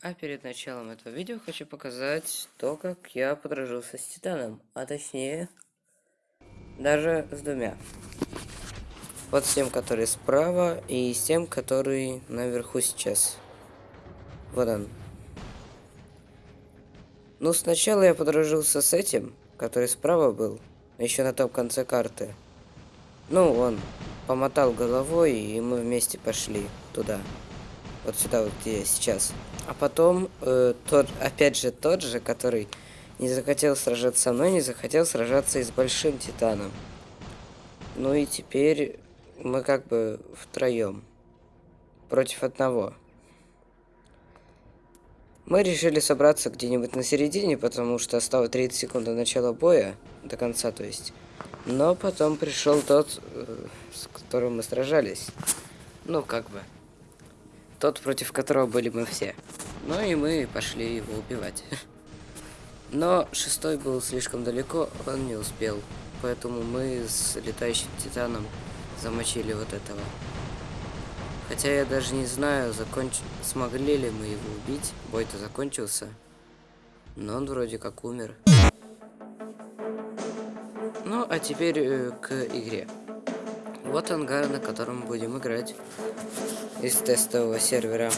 А перед началом этого видео хочу показать то, как я подружился с Титаном, а точнее, даже с двумя. Вот с тем, который справа, и с тем, который наверху сейчас. Вот он. Ну, сначала я подружился с этим, который справа был, еще на том конце карты. Ну, он помотал головой, и мы вместе пошли туда. Вот сюда, вот где я сейчас. А потом, э, тот, опять же, тот же, который не захотел сражаться со мной, не захотел сражаться и с Большим Титаном. Ну и теперь мы как бы втроем. Против одного. Мы решили собраться где-нибудь на середине, потому что осталось 30 секунд до начала боя, до конца, то есть. Но потом пришел тот, э, с которым мы сражались. Ну, как бы. Тот, против которого были мы все. Ну и мы пошли его убивать. Но шестой был слишком далеко, он не успел. Поэтому мы с летающим титаном замочили вот этого. Хотя я даже не знаю, законч... смогли ли мы его убить. Бой-то закончился. Но он вроде как умер. Ну, а теперь э, к игре. Вот ангар, на котором будем играть из тестового сервера.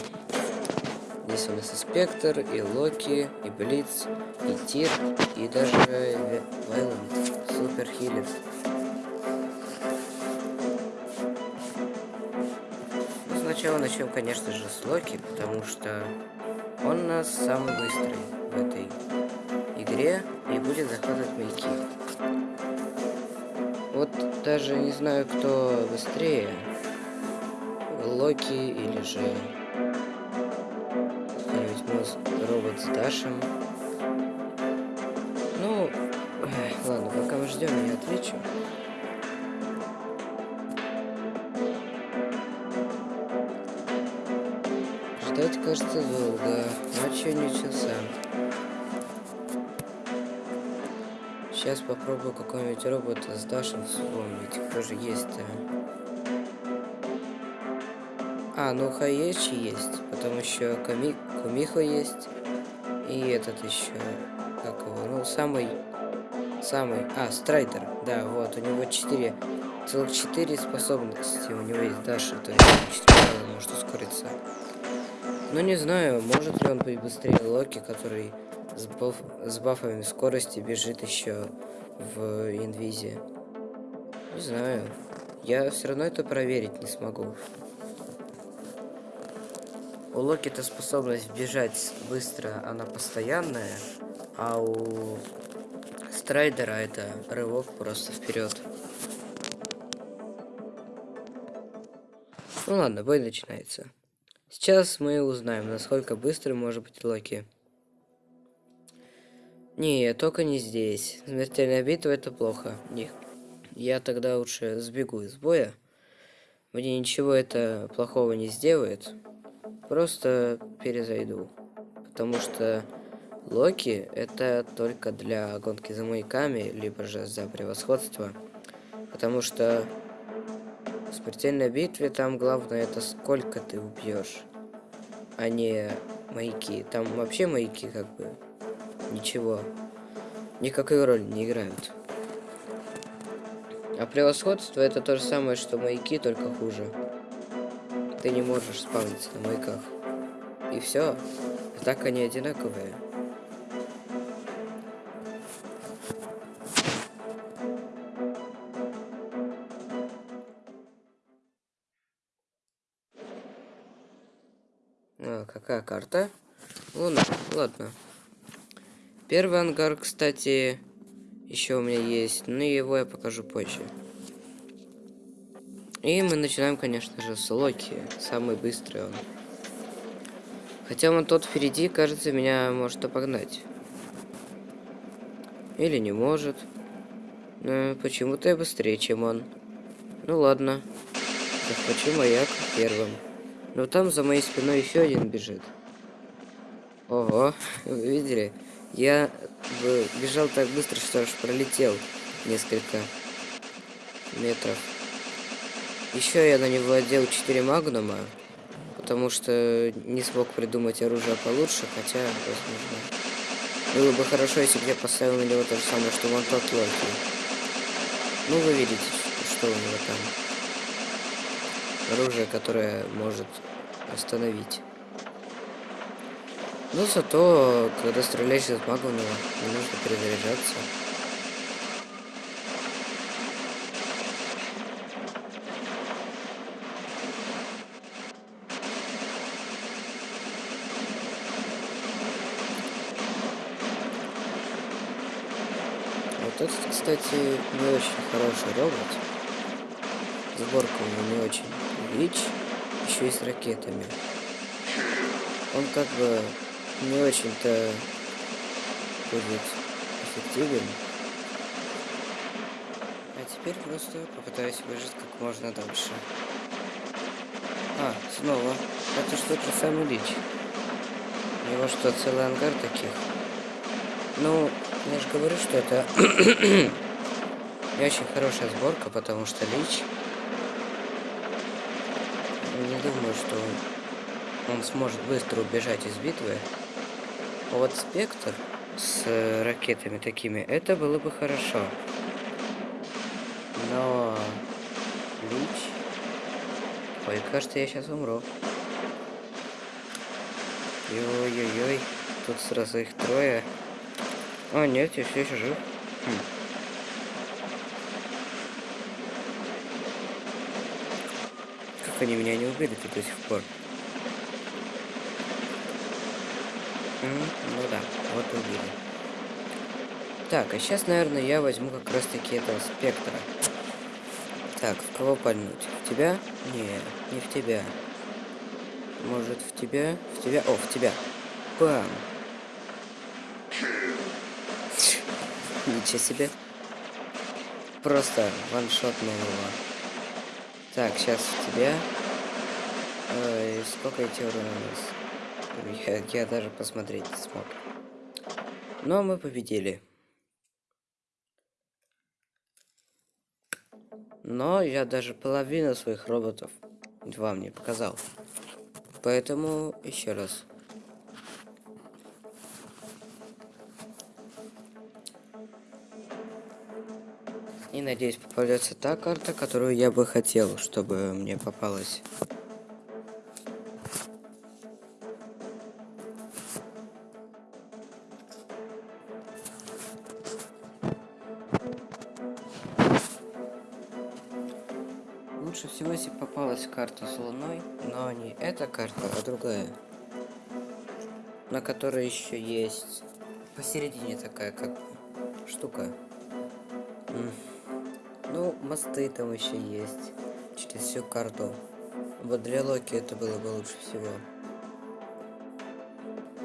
Здесь у нас и Спектр, и Локи, и Блиц, и Тир, и даже Вайланд, Супер Хилер. Ну, сначала начнем, конечно же, с Локи, потому что он у нас самый быстрый в этой игре и будет захватывать маяки. Вот даже не знаю, кто быстрее, Локи или же какой-нибудь робот с Дашем. Ну, ладно, пока мы ждем, я отвечу. Ждать кажется Сейчас попробую какой-нибудь робот с Дашем вспомнить. Кто же есть-то? А, ну Хаечи есть. Потом еще Ками... Кумихо есть. И этот еще. Как его? Ну, самый... Самый... А, Страйдер. Да, вот. У него 4... Целых 4 способности. У него есть Даша. То есть 4 может ускориться. Ну, не знаю, может ли он быть быстрее Локи, который с, баф... с бафами скорости бежит еще в инвизе. Не знаю. Я все равно это проверить не смогу. У Локи-то способность бежать быстро, она постоянная, а у Страйдера это рывок просто вперед. Ну ладно, бой начинается. Сейчас мы узнаем, насколько быстро может быть Локи. Не, только не здесь. Смертельная битва это плохо. Не. Я тогда лучше сбегу из боя. Мне ничего это плохого не сделает просто перезайду. Потому что Локи это только для гонки за маяками, либо же за превосходство. Потому что в смертельной битве там главное это сколько ты убьешь, а не маяки. Там вообще маяки как бы ничего, никакой роли не играют. А превосходство это то же самое, что маяки, только хуже ты не можешь спавниться на маяках. И все. Так они одинаковые. А, какая карта? Луна. Ладно. Первый ангар, кстати, еще у меня есть, но его я покажу позже. И мы начинаем, конечно же, с Локи. Самый быстрый он. Хотя он тот впереди, кажется, меня может обогнать. Или не может. Но почему-то я быстрее, чем он. Ну ладно. Захвачу маяк первым. Но там за моей спиной еще один бежит. Ого, вы видели? Я бежал так быстро, что аж пролетел несколько метров. Еще я на него одел 4 магнума, Потому что не смог придумать оружие получше, хотя, возможно... Было бы хорошо, если бы я поставил на него то же самое, что вон тот Локи. Ну, вы видите, что у него там. Оружие, которое может остановить. Но зато, когда стреляешь из него не нужно перезаряжаться. Вот этот, кстати, не очень хороший робот. Сборка у него не очень. Вич еще и с ракетами. Он как бы не очень-то будет эффективен. А теперь просто попытаюсь выжить как можно дальше. А, снова. Это что же самый лич. У него что, целый ангар таких? Ну, я же говорю, что это не очень хорошая сборка, потому что лич... Не думаю, что он сможет быстро убежать из битвы. Вот спектр с э, ракетами такими, это было бы хорошо. Но... Лич... Ой, кажется, я сейчас умру. Ой-ой-ой, тут сразу их трое. А, нет, я все еще жив. Хм. Как они меня не убили-то до сих пор? Ну да, вот убили. Так, а сейчас, наверное, я возьму как раз таки этого спектра. Так, в кого пальнуть? В тебя? Не, не в тебя. Может, в тебя? В тебя? О, в тебя. Бам! Ничего себе. Просто ваншот на его. Так, сейчас в тебя. Ой, сколько эти урона у нас? Я, я даже посмотреть не смог. Но мы победили. Но я даже половину своих роботов вам не показал. Поэтому еще раз. И надеюсь попадется та карта, которую я бы хотел, чтобы мне попалась. Карта с луной, но не эта карта, а другая. На которой еще есть посередине такая как штука. Ну, мосты там еще есть. Через всю карту. Вот для Локи это было бы лучше всего.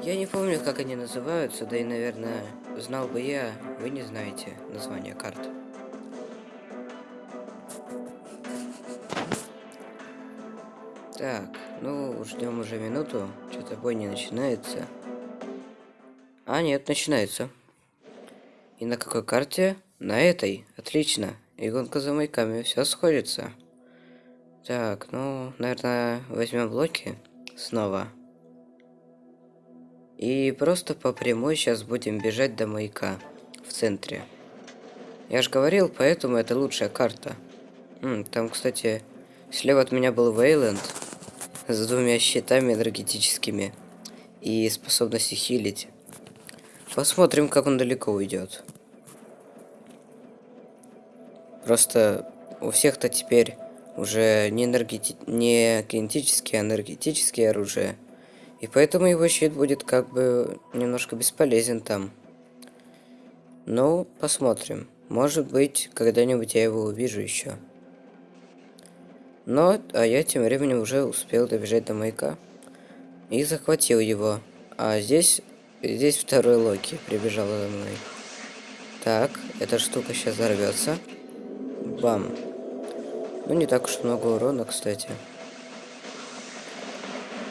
Я не помню, как они называются, да и, наверное, знал бы я, вы не знаете название карт. Так, ну, ждем уже минуту. Что-то бой не начинается. А, нет, начинается. И на какой карте? На этой. Отлично. И гонка за маяками. Все сходится. Так, ну, наверное, возьмем блоки снова. И просто по прямой сейчас будем бежать до маяка в центре. Я же говорил, поэтому это лучшая карта. М, там, кстати, слева от меня был Вейланд с двумя щитами энергетическими и способностью хилить. Посмотрим, как он далеко уйдет. Просто у всех-то теперь уже не, энергети... не кинетические, а энергетические оружия. И поэтому его щит будет как бы немножко бесполезен там. Ну, посмотрим. Может быть, когда-нибудь я его увижу еще. Но, а я тем временем уже успел добежать до маяка. И захватил его. А здесь, здесь второй Локи прибежал за мной. Так, эта штука сейчас взорвется. Бам. Ну, не так уж много урона, кстати.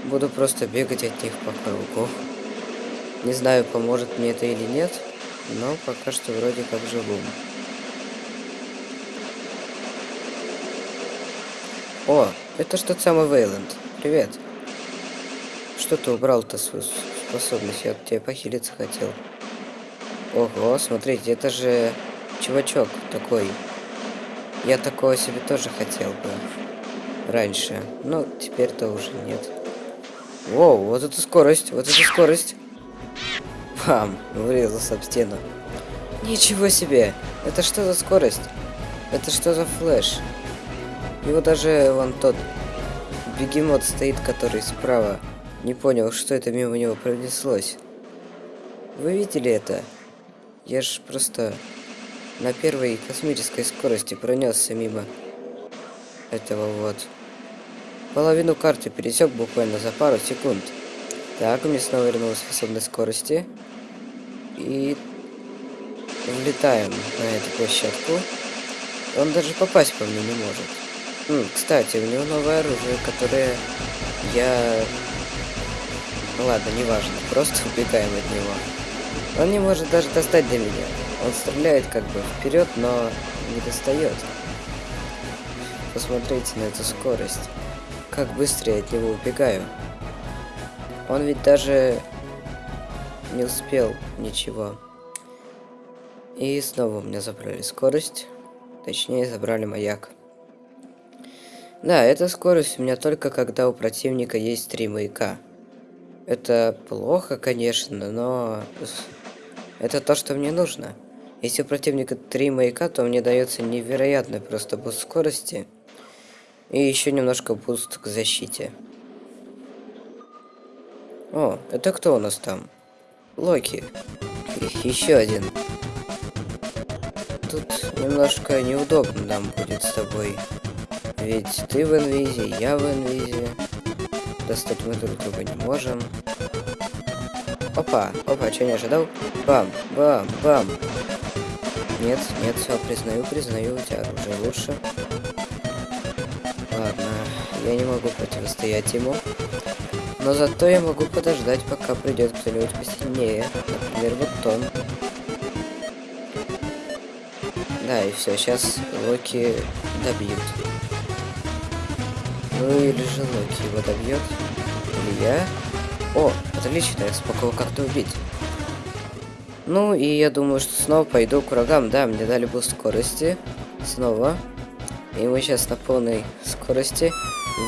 Буду просто бегать от них по кругу. Не знаю, поможет мне это или нет, но пока что вроде как живу. О, это что тот самый Вейланд. Привет. Что ты убрал-то свою способность? Я от тебя похилиться хотел. Ого, смотрите, это же чувачок такой. Я такого себе тоже хотел бы. Раньше. Но теперь-то уже нет. Воу, вот это скорость, вот это скорость. Пам, врезался об стену. Ничего себе! Это что за скорость? Это что за флеш? Его даже вон тот бегемот стоит, который справа. Не понял, что это мимо него пронеслось. Вы видели это? Я же просто на первой космической скорости пронесся мимо этого вот. Половину карты пересек буквально за пару секунд. Так, у меня снова вернулась способность скорости. И влетаем на эту площадку. Он даже попасть по мне не может. М, кстати, у него новое оружие, которое я... Ну ладно, неважно, просто убегаем от него. Он не может даже достать до меня. Он стреляет как бы вперед, но не достает. Посмотрите на эту скорость. Как быстро я от него убегаю. Он ведь даже не успел ничего. И снова у меня забрали скорость. Точнее, забрали маяк. Да, эта скорость у меня только когда у противника есть три маяка. Это плохо, конечно, но это то, что мне нужно. Если у противника три маяка, то мне дается невероятный просто boost скорости. И еще немножко boost к защите. О, это кто у нас там? Локи. Еще один. Тут немножко неудобно нам будет с тобой. Ведь ты в инвизе, я в инвизе. Достать мы друг друга не можем. Опа, опа, что не ожидал? Бам, бам, бам. Нет, нет, все, признаю, признаю, у тебя уже лучше. Ладно, я не могу противостоять ему. Но зато я могу подождать, пока придет кто-нибудь посильнее. Например, вот он. Да, и все, сейчас Локи добьют. Ну или же Локи его добьет. Или я. О, отлично, я смогу как-то убить. Ну и я думаю, что снова пойду к врагам. Да, мне дали boost скорости. Снова. И мы сейчас на полной скорости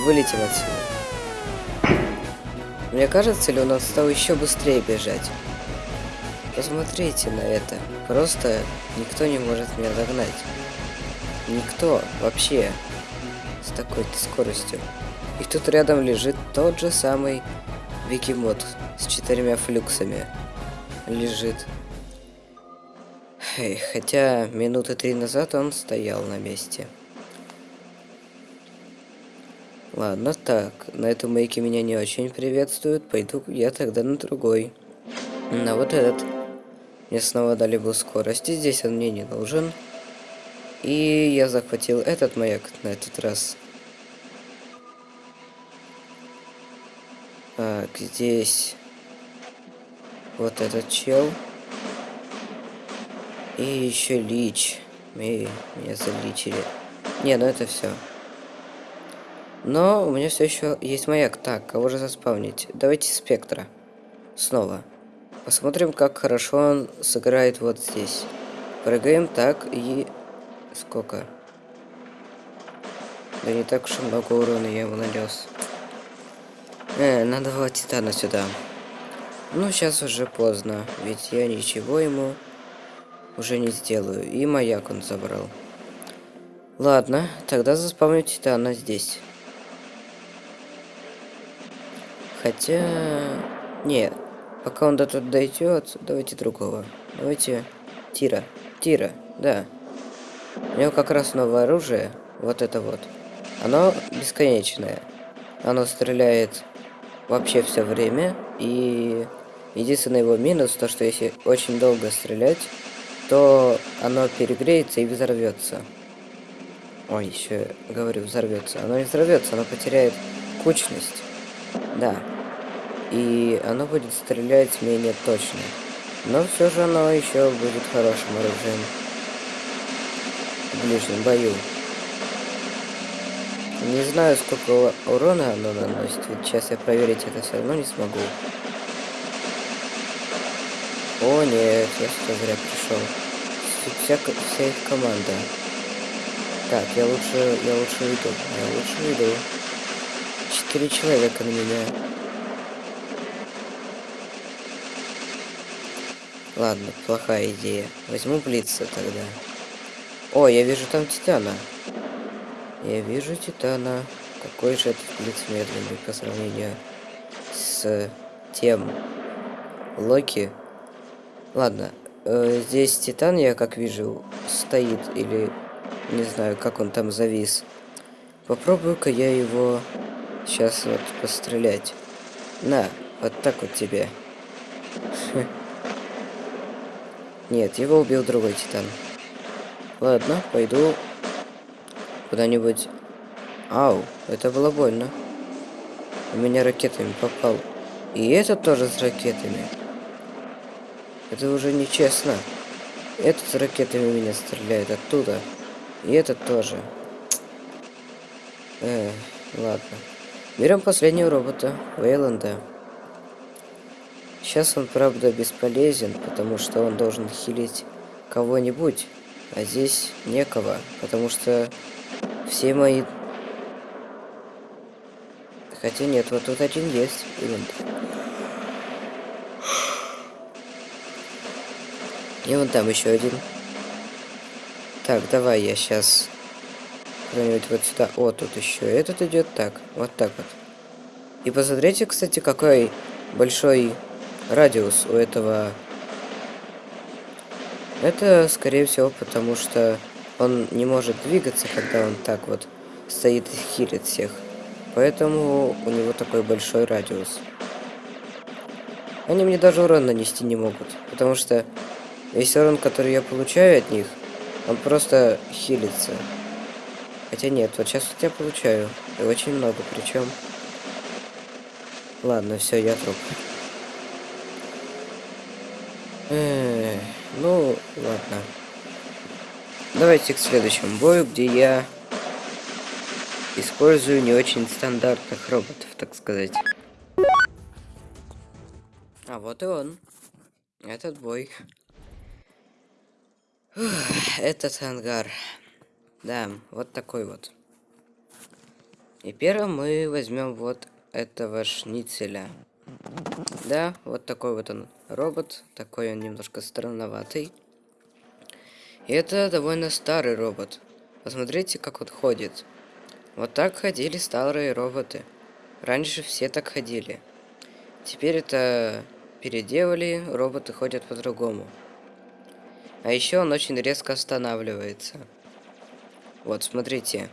вылетим отсюда. Мне кажется, ли нас стал еще быстрее бежать? Посмотрите на это. Просто никто не может меня догнать. Никто вообще такой-то скоростью. И тут рядом лежит тот же самый Викимод с четырьмя флюксами. Лежит. Эй, хотя минуты три назад он стоял на месте. Ладно, так, на этом мейке меня не очень приветствуют, пойду я тогда на другой. На вот этот. Мне снова дали бы скорости, здесь он мне не нужен. И я захватил этот маяк на этот раз. Так, здесь вот этот чел. И еще лич. И меня заличили. Не, ну это все. Но у меня все еще есть маяк. Так, кого же заспавнить? Давайте спектра. Снова. Посмотрим, как хорошо он сыграет вот здесь. Прыгаем так и... Сколько? Да не так уж и много урона я ему нанес. Э, надо было Титана сюда. Ну, сейчас уже поздно, ведь я ничего ему уже не сделаю. И маяк он забрал. Ладно, тогда заспавню Титана здесь. Хотя... Нет, пока он до тут дойдет, давайте другого. Давайте Тира. Тира, да. У него как раз новое оружие, вот это вот. Оно бесконечное. Оно стреляет вообще все время. И единственный его минус, то что если очень долго стрелять, то оно перегреется и взорвется. Ой, еще говорю, взорвется. Оно не взорвется, оно потеряет кучность. Да. И оно будет стрелять менее точно. Но все же оно еще будет хорошим оружием в ближнем бою. Не знаю, сколько урона оно наносит. Вот сейчас я проверить это все равно не смогу. О, нет, я что зря пришел. Тут вся, вся их команда. Так, я лучше, я лучше уйду. Я лучше уйду. Четыре человека на меня. Ладно, плохая идея. Возьму Блица тогда. О, я вижу там Титана. Я вижу Титана. Какой же этот Блиц медленный по сравнению с тем Локи. Ладно, э, здесь Титан, я как вижу, стоит или не знаю, как он там завис. Попробую-ка я его сейчас вот пострелять. На, вот так вот тебе. Нет, его убил другой Титан. Ладно, пойду куда-нибудь. Ау, это было больно. У меня ракетами попал. И этот тоже с ракетами. Это уже нечестно. Этот с ракетами меня стреляет оттуда. И этот тоже. Э, ладно. Берем последнего робота, Вейланда. Сейчас он, правда, бесполезен, потому что он должен хилить кого-нибудь. А здесь некого, потому что все мои... Хотя нет, вот тут один есть. Именно. И вон там еще один. Так, давай я сейчас куда-нибудь вот сюда. О, тут еще этот идет. Так, вот так вот. И посмотрите, кстати, какой большой радиус у этого. Это, скорее всего, потому что он не может двигаться, когда он так вот стоит и хилит всех. Поэтому у него такой большой радиус. Они мне даже урон нанести не могут, потому что Весь урон, который я получаю от них, он просто хилится. Хотя нет, вот сейчас вот я получаю. И очень много причем. Ладно, все, я труп. Эх, ну, ладно. Давайте к следующему бою, где я использую не очень стандартных роботов, так сказать. А вот и он. Этот бой. Этот ангар. Да, вот такой вот. И первым мы возьмем вот этого шницеля. Да, вот такой вот он робот. Такой он немножко странноватый. И это довольно старый робот. Посмотрите, как он ходит. Вот так ходили старые роботы. Раньше все так ходили. Теперь это переделали, роботы ходят по-другому. А еще он очень резко останавливается. Вот, смотрите.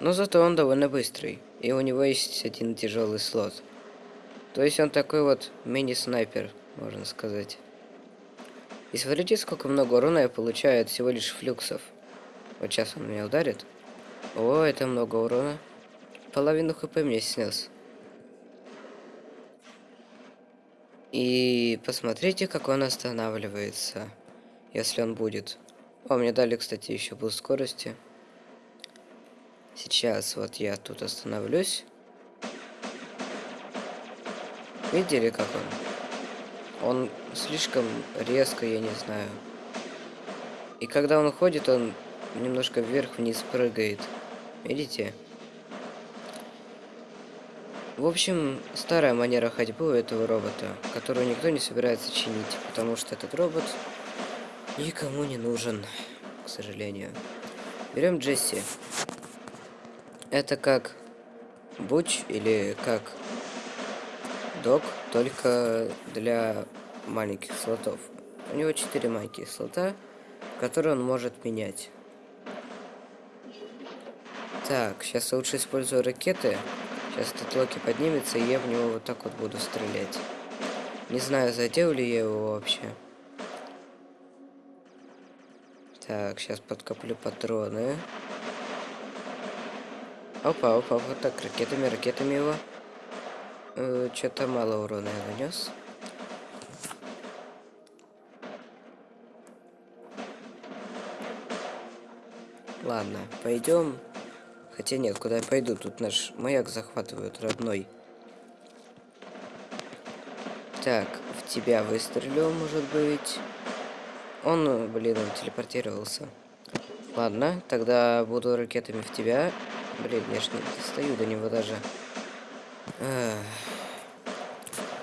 Но зато он довольно быстрый. И у него есть один тяжелый слот. То есть он такой вот мини-снайпер, можно сказать. И смотрите, сколько много урона я получаю от всего лишь флюксов. Вот сейчас он меня ударит. О, это много урона. Половину HP мне снес. И посмотрите, как он останавливается, если он будет. О, мне дали, кстати, еще boost скорости. Сейчас вот я тут остановлюсь. Видели, как он? Он слишком резко, я не знаю. И когда он ходит, он немножко вверх-вниз прыгает. Видите? В общем, старая манера ходьбы у этого робота, которую никто не собирается чинить, потому что этот робот никому не нужен, к сожалению. Берем Джесси. Это как Буч или как Док, только для маленьких слотов. У него 4 маленьких слота, которые он может менять. Так, сейчас я лучше использую ракеты. Сейчас этот Локи поднимется, и я в него вот так вот буду стрелять. Не знаю, задел ли я его вообще. Так, сейчас подкоплю патроны. Опа, опа, вот так, ракетами, ракетами его. Э, Что-то мало урона я нанес. Ладно, пойдем Хотя нет, куда я пойду? Тут наш маяк захватывают, родной. Так, в тебя выстрелю, может быть. Он, блин, он телепортировался. Ладно, тогда буду ракетами в тебя. Блин, я ж не достаю до него даже.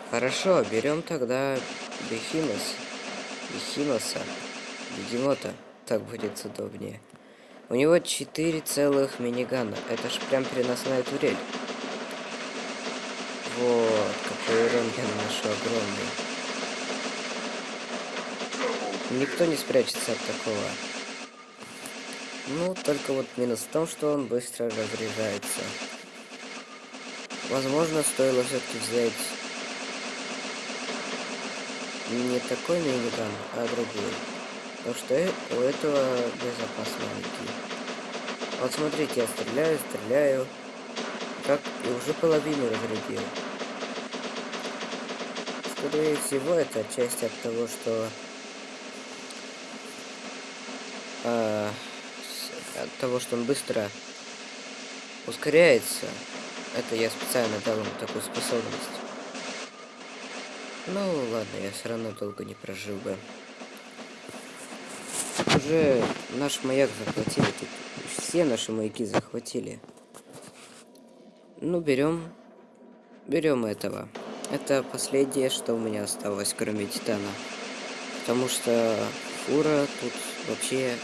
Хорошо, берем тогда Бехимос. Бехимоса. Бегемота. Так будет удобнее. У него 4 целых минигана. Это ж прям переносная турель. Вот, какой урон я наношу огромный. Никто не спрячется от такого. Ну, только вот минус в том, что он быстро разряжается. Возможно, стоило все-таки взять не такой миниган, а другой. Потому что у этого безопас маленький. Вот смотрите, я стреляю, стреляю. Как и уже половину разрядил. Скорее всего, это часть от того, что... А, от того, что он быстро ускоряется. Это я специально дал ему такую способность. Ну, ладно, я все равно долго не прожил бы. Уже наш маяк захватили. Тут все наши маяки захватили. Ну, берем. Берем этого. Это последнее, что у меня осталось, кроме Титана. Потому что фура тут вообще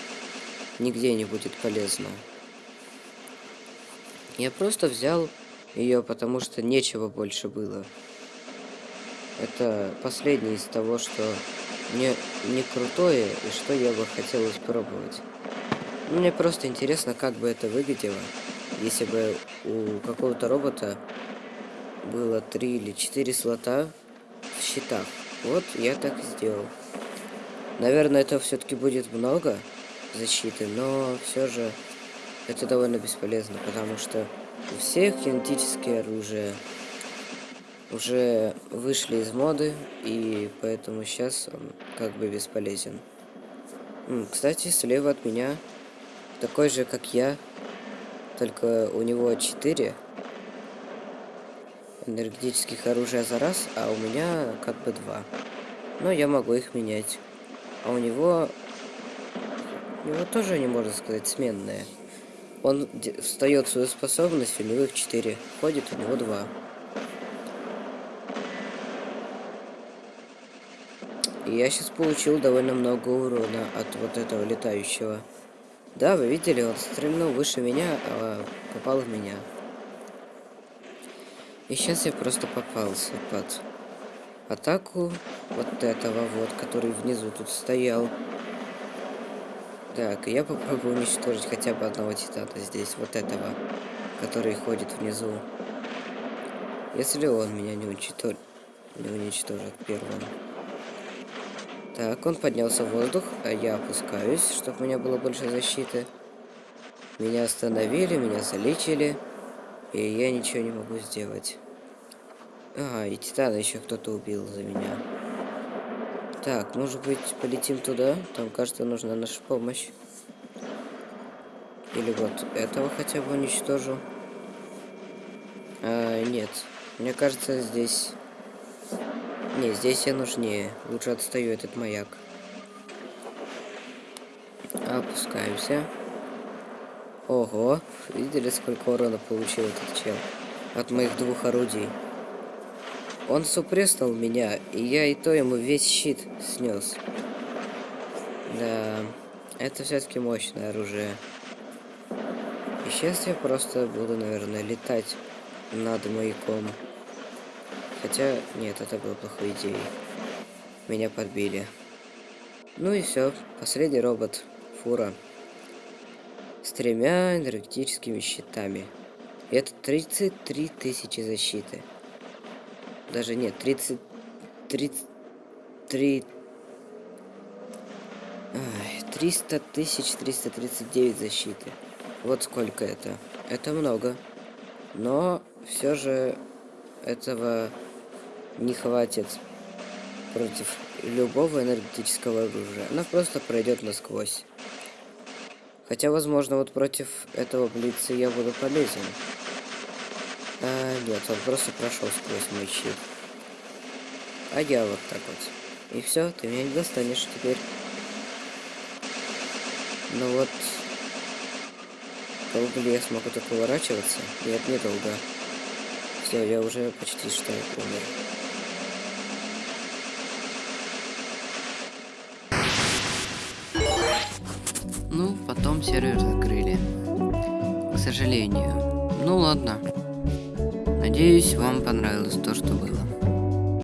нигде не будет полезна. Я просто взял ее, потому что нечего больше было. Это последнее из того, что не, не крутое и что я бы хотел испробовать. Мне просто интересно, как бы это выглядело, если бы у какого-то робота было три или четыре слота в щитах. Вот я так и сделал. Наверное, это все-таки будет много защиты, но все же это довольно бесполезно, потому что у всех кинетические оружия уже вышли из моды, и поэтому сейчас он как бы бесполезен. Кстати, слева от меня такой же, как я, только у него 4 энергетических оружия за раз, а у меня как бы 2. Но я могу их менять. А у него... У него тоже, не можно сказать, сменные. Он встает свою способность, у него их 4. Ходит, у него 2. И я сейчас получил довольно много урона от вот этого летающего. Да, вы видели, он стрельнул выше меня, а попал в меня. И сейчас я просто попался под атаку вот этого вот, который внизу тут стоял. Так, я попробую уничтожить хотя бы одного титана здесь, вот этого, который ходит внизу. Если он меня не уничтожит, не уничтожит первым. Так, он поднялся в воздух, а я опускаюсь, чтобы у меня было больше защиты. Меня остановили, меня залечили, и я ничего не могу сделать. А, и Титана еще кто-то убил за меня. Так, может быть, полетим туда? Там, кажется, нужна наша помощь. Или вот этого хотя бы уничтожу. А, нет. Мне кажется, здесь не, здесь я нужнее. Лучше отстаю этот маяк. Опускаемся. Ого, видели, сколько урона получил этот чел? От моих двух орудий. Он супреснул меня, и я и то ему весь щит снес. Да, это все-таки мощное оружие. И сейчас я просто буду, наверное, летать над маяком. Хотя, нет, это было плохой идеей. Меня подбили. Ну и все. Последний робот. Фура. С тремя энергетическими щитами. И это 33 тысячи защиты. Даже нет, 30... 33... Ай, 300 тысяч 339 защиты. Вот сколько это. Это много. Но все же этого не хватит против любого энергетического оружия. Она просто пройдет насквозь. Хотя, возможно, вот против этого блица я буду полезен. А, нет, он просто прошел сквозь мой щит. А я вот так вот. И все, ты меня не достанешь теперь. Ну вот... Долго ли я смогу так уворачиваться? Нет, недолго. Все, я уже почти что умер. Ну, потом сервер закрыли. К сожалению. Ну ладно. Надеюсь, вам понравилось то, что было.